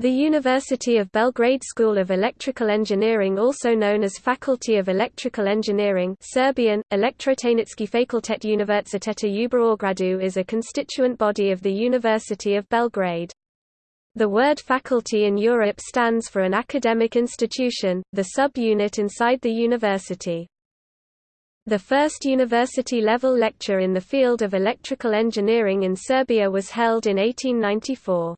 The University of Belgrade School of Electrical Engineering also known as Faculty of Electrical Engineering Serbian, Elektrotehnički fakultet Univerziteta u Beogradu is a constituent body of the University of Belgrade. The word faculty in Europe stands for an academic institution, the sub-unit inside the university. The first university-level lecture in the field of electrical engineering in Serbia was held in 1894.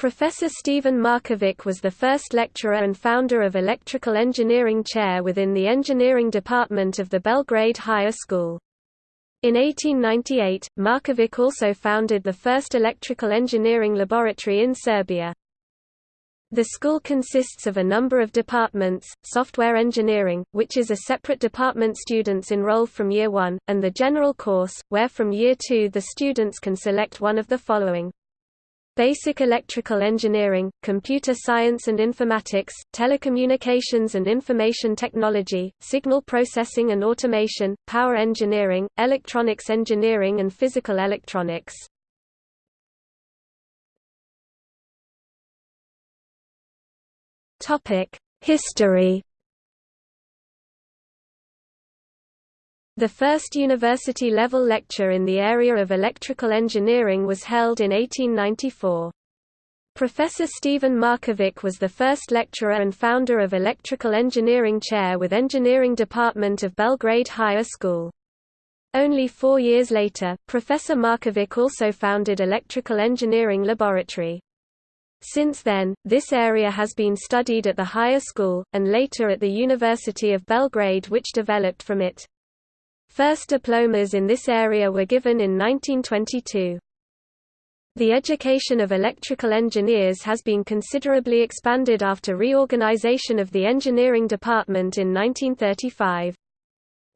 Professor Stevan Markovic was the first lecturer and founder of Electrical Engineering Chair within the Engineering Department of the Belgrade Higher School. In 1898, Markovic also founded the first electrical engineering laboratory in Serbia. The school consists of a number of departments, software engineering, which is a separate department students enroll from year 1, and the general course, where from year 2 the students can select one of the following. Basic electrical engineering, computer science and informatics, telecommunications and information technology, signal processing and automation, power engineering, electronics engineering and physical electronics. History The first university-level lecture in the area of electrical engineering was held in 1894. Professor Stevan Markovic was the first lecturer and founder of Electrical Engineering Chair with Engineering Department of Belgrade Higher School. Only four years later, Professor Markovic also founded Electrical Engineering Laboratory. Since then, this area has been studied at the higher school, and later at the University of Belgrade which developed from it. First diplomas in this area were given in 1922. The education of electrical engineers has been considerably expanded after reorganization of the engineering department in 1935.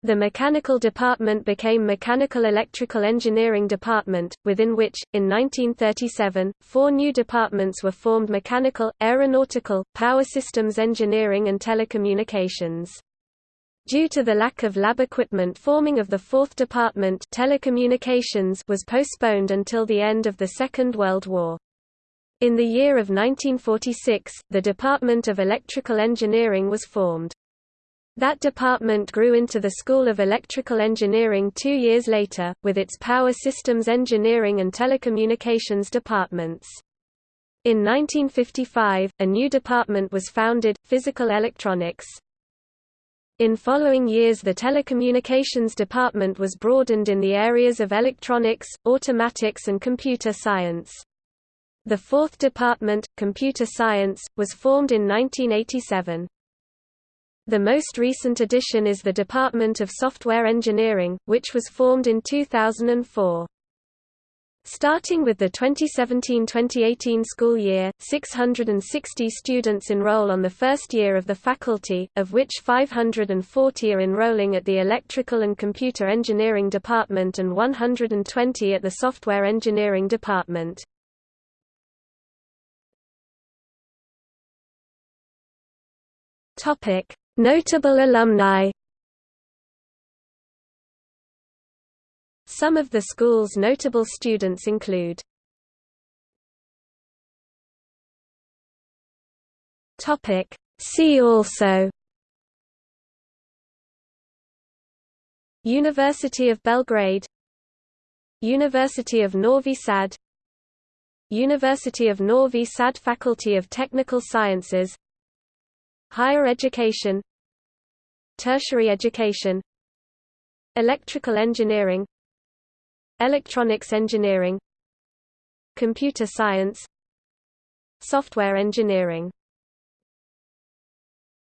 The mechanical department became Mechanical Electrical Engineering Department, within which, in 1937, four new departments were formed Mechanical, Aeronautical, Power Systems Engineering and Telecommunications. Due to the lack of lab equipment forming of the fourth department telecommunications was postponed until the end of the Second World War. In the year of 1946, the Department of Electrical Engineering was formed. That department grew into the School of Electrical Engineering two years later, with its Power Systems Engineering and Telecommunications departments. In 1955, a new department was founded, Physical Electronics. In following years the telecommunications department was broadened in the areas of electronics, automatics and computer science. The fourth department, computer science, was formed in 1987. The most recent addition is the Department of Software Engineering, which was formed in 2004. Starting with the 2017-2018 school year, 660 students enroll on the first year of the faculty, of which 540 are enrolling at the Electrical and Computer Engineering Department and 120 at the Software Engineering Department. Notable alumni Some of the school's notable students include See also University of Belgrade University of Novi Sad University of Novi Sad Faculty of Technical Sciences Higher Education Tertiary Education Electrical Engineering Electronics engineering Computer science Software engineering